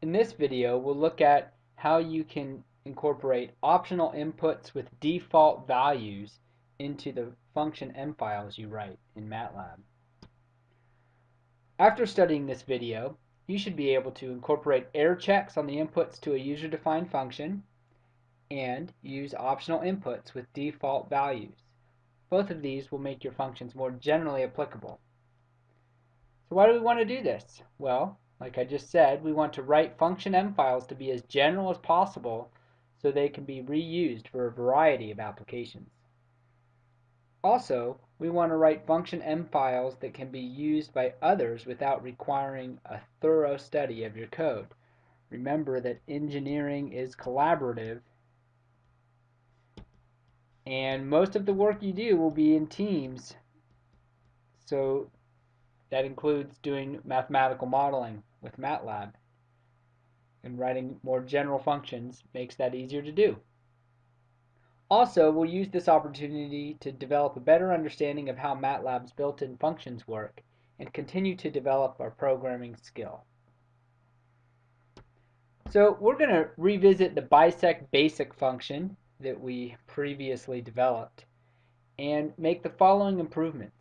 In this video, we'll look at how you can incorporate optional inputs with default values into the function M files you write in MATLAB. After studying this video, you should be able to incorporate error checks on the inputs to a user-defined function and use optional inputs with default values. Both of these will make your functions more generally applicable. So why do we want to do this? Well, like I just said, we want to write function M files to be as general as possible so they can be reused for a variety of applications. Also, we want to write function M files that can be used by others without requiring a thorough study of your code. Remember that engineering is collaborative and most of the work you do will be in teams so that includes doing mathematical modeling with MATLAB. And writing more general functions makes that easier to do. Also, we'll use this opportunity to develop a better understanding of how MATLAB's built-in functions work and continue to develop our programming skill. So we're going to revisit the bisect basic function that we previously developed and make the following improvements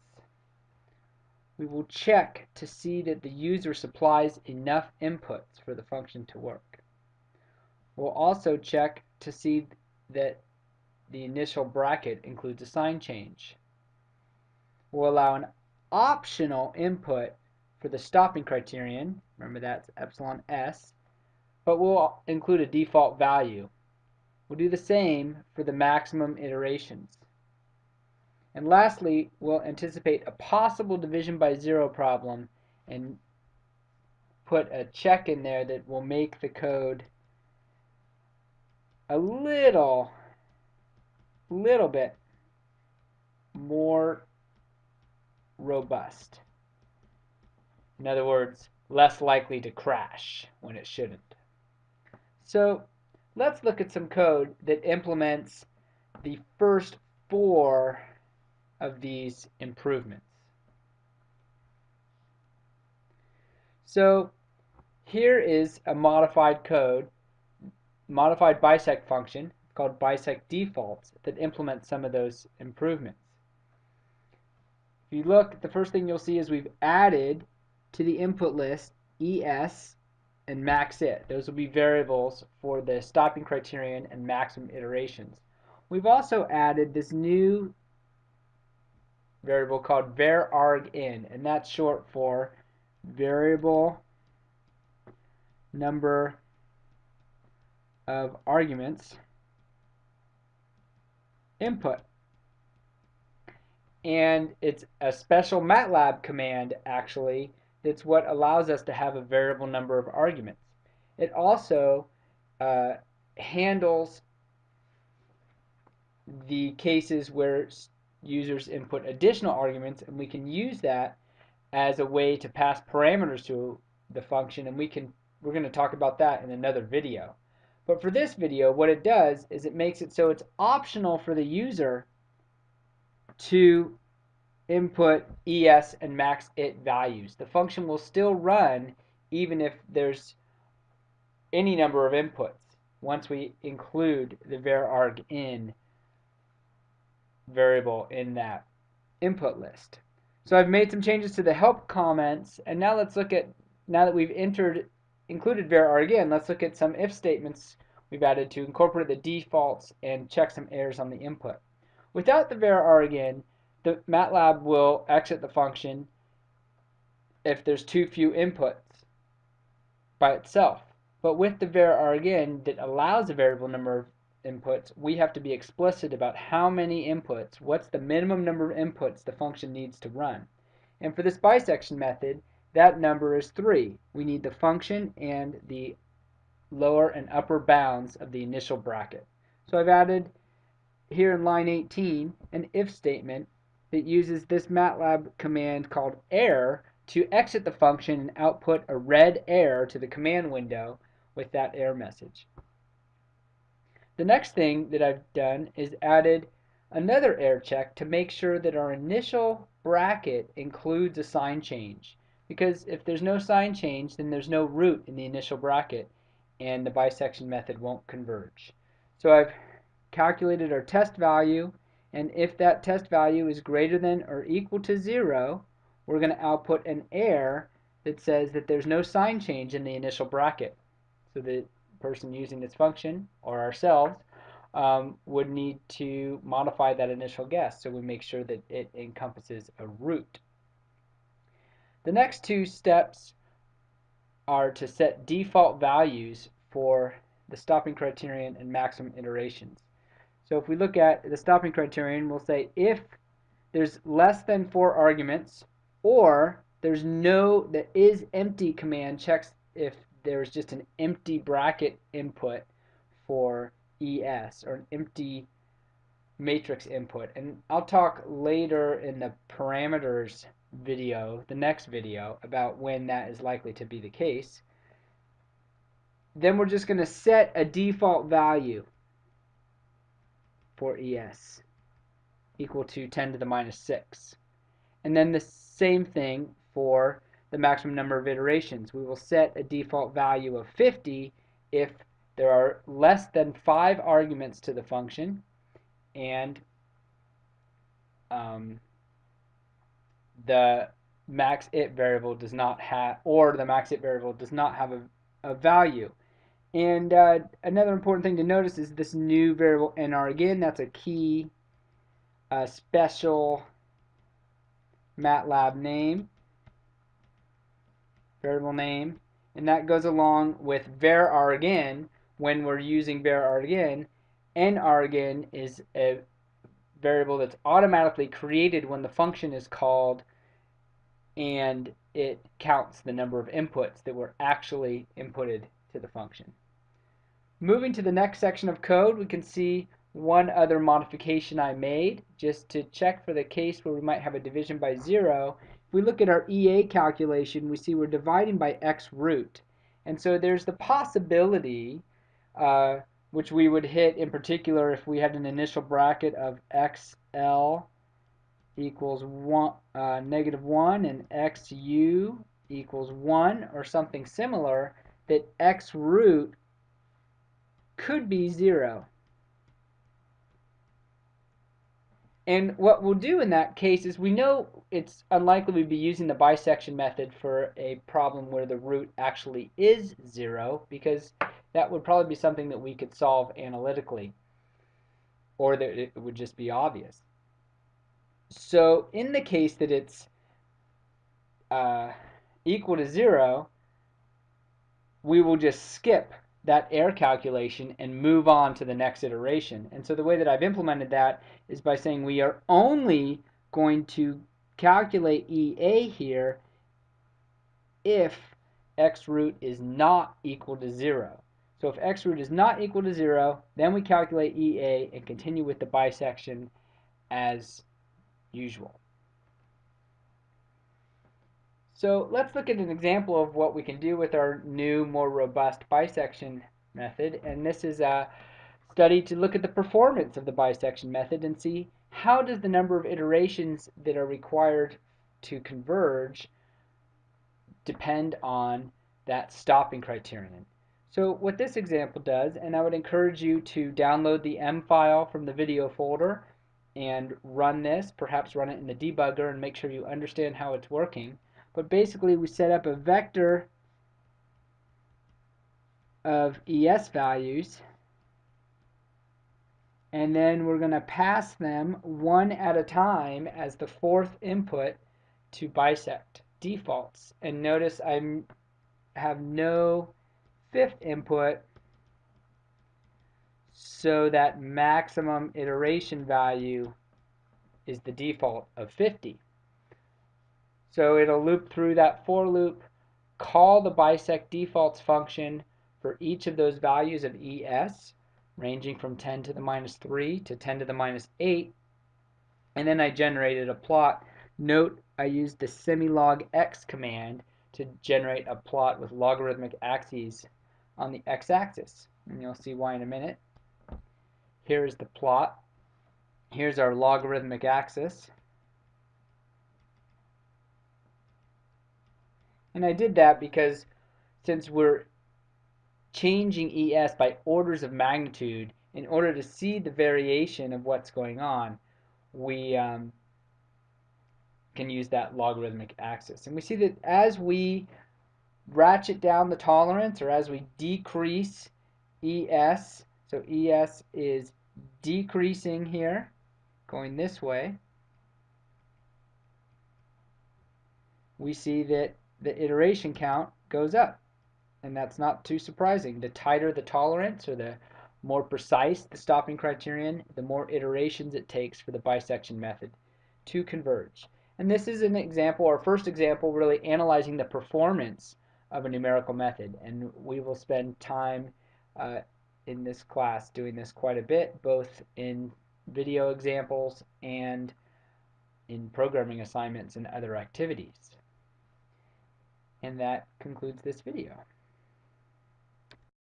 we will check to see that the user supplies enough inputs for the function to work. We'll also check to see that the initial bracket includes a sign change. We'll allow an optional input for the stopping criterion, remember that's epsilon s, but we'll include a default value. We'll do the same for the maximum iterations. And lastly, we'll anticipate a possible division by zero problem and put a check in there that will make the code a little, little bit more robust. In other words, less likely to crash when it shouldn't. So let's look at some code that implements the first four of these improvements. So here is a modified code, modified bisect function called bisect defaults that implements some of those improvements. If you look, the first thing you'll see is we've added to the input list ES and max it. Those will be variables for the stopping criterion and maximum iterations. We've also added this new variable called varargin, and that's short for variable number of arguments input. And it's a special MATLAB command actually that's what allows us to have a variable number of arguments. It also uh, handles the cases where users input additional arguments and we can use that as a way to pass parameters to the function and we can we're going to talk about that in another video. But for this video what it does is it makes it so it's optional for the user to input ES and max it values. The function will still run even if there's any number of inputs once we include the varargin variable in that input list. So I've made some changes to the help comments and now let's look at now that we've entered included varargin let's look at some if statements we've added to incorporate the defaults and check some errors on the input. Without the varargin the MATLAB will exit the function if there's too few inputs by itself. But with the varargin that allows a variable number of inputs, we have to be explicit about how many inputs, what's the minimum number of inputs the function needs to run. And for this bisection method, that number is 3. We need the function and the lower and upper bounds of the initial bracket. So I've added here in line 18 an if statement that uses this MATLAB command called error to exit the function and output a red error to the command window with that error message. The next thing that I've done is added another error check to make sure that our initial bracket includes a sign change. because if there's no sign change, then there's no root in the initial bracket, and the bisection method won't converge. So I've calculated our test value, and if that test value is greater than or equal to 0, we're going to output an error that says that there's no sign change in the initial bracket. So the person using this function, or ourselves, um, would need to modify that initial guess so we make sure that it encompasses a root. The next two steps are to set default values for the stopping criterion and maximum iterations. So if we look at the stopping criterion, we'll say if there's less than four arguments or there's no, the is empty command checks if there's just an empty bracket input for ES or an empty matrix input. And I'll talk later in the parameters video, the next video, about when that is likely to be the case. Then we're just going to set a default value for ES equal to 10 to the minus 6. And then the same thing for the maximum number of iterations. We will set a default value of 50 if there are less than five arguments to the function and um, the max it variable does not have, or the max it variable does not have a, a value. And uh, another important thing to notice is this new variable nargin, that's a key uh, special MATLAB name variable name, and that goes along with varargin when we're using varargin. nargin is a variable that's automatically created when the function is called and it counts the number of inputs that were actually inputted to the function. Moving to the next section of code, we can see one other modification I made just to check for the case where we might have a division by zero if we look at our EA calculation, we see we're dividing by x root. And so there's the possibility, uh, which we would hit in particular if we had an initial bracket of xl equals one, uh, negative 1 and xu equals 1 or something similar, that x root could be 0. And what we'll do in that case is we know it's unlikely we'd be using the bisection method for a problem where the root actually is zero because that would probably be something that we could solve analytically or that it would just be obvious. So in the case that it's uh, equal to zero, we will just skip that error calculation and move on to the next iteration. And so the way that I've implemented that is by saying we are only going to calculate EA here if x root is not equal to 0. So if x root is not equal to 0, then we calculate EA and continue with the bisection as usual. So let's look at an example of what we can do with our new, more robust bisection method. And this is a study to look at the performance of the bisection method and see how does the number of iterations that are required to converge depend on that stopping criterion. So what this example does, and I would encourage you to download the M file from the video folder and run this, perhaps run it in the debugger and make sure you understand how it's working. But basically we set up a vector of ES values and then we're going to pass them one at a time as the fourth input to bisect defaults. And notice I have no fifth input so that maximum iteration value is the default of 50. So it'll loop through that for loop, call the bisect defaults function for each of those values of ES, ranging from 10 to the minus 3 to 10 to the minus 8, and then I generated a plot. Note I used the semilog x command to generate a plot with logarithmic axes on the x-axis. And you'll see why in a minute. Here's the plot. Here's our logarithmic axis. And I did that because since we're changing ES by orders of magnitude, in order to see the variation of what's going on, we um, can use that logarithmic axis. And we see that as we ratchet down the tolerance or as we decrease ES, so ES is decreasing here, going this way, we see that the iteration count goes up. And that's not too surprising. The tighter the tolerance or the more precise the stopping criterion, the more iterations it takes for the bisection method to converge. And this is an example, our first example, really analyzing the performance of a numerical method. And we will spend time uh, in this class doing this quite a bit, both in video examples and in programming assignments and other activities. And that concludes this video.